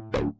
Boop.